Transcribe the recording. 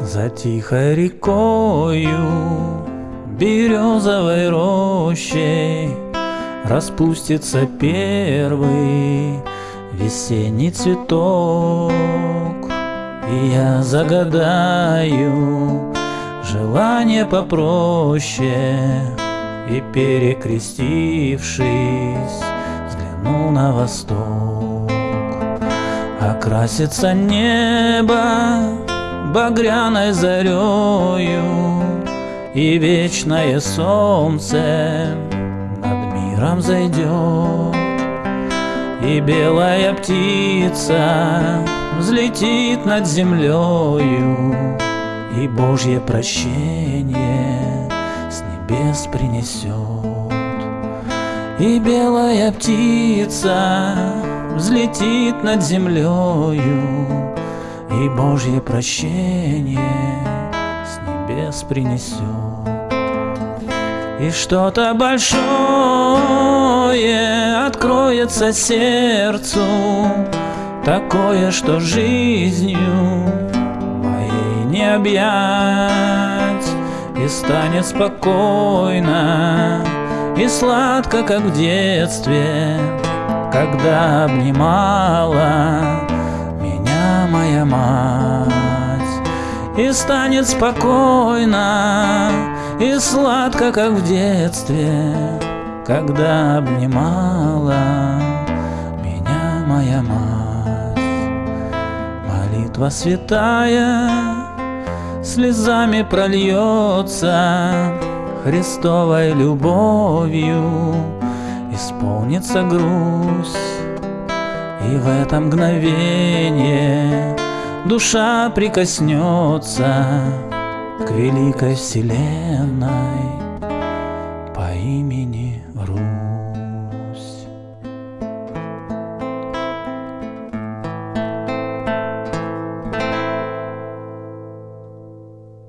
За тихой рекою, березовой рощей Распустится первый весенний цветок. И я загадаю желание попроще И перекрестившись, взгляну на восток Окрасится небо багряной зарею И вечное солнце над миром зайдет. И белая птица взлетит над землею И Божье прощение с небес принесет. И белая птица взлетит над землею и Божье прощение с небес принесет. И что-то большое откроется сердцу, Такое, что жизнью моей не объять, И станет спокойно и сладко, как в детстве, Когда обнимала моя мать. И станет спокойно и сладко, как в детстве Когда обнимала меня моя мать. Молитва святая слезами прольется Христовой любовью исполнится грусть. И в это мгновение душа прикоснется к великой вселенной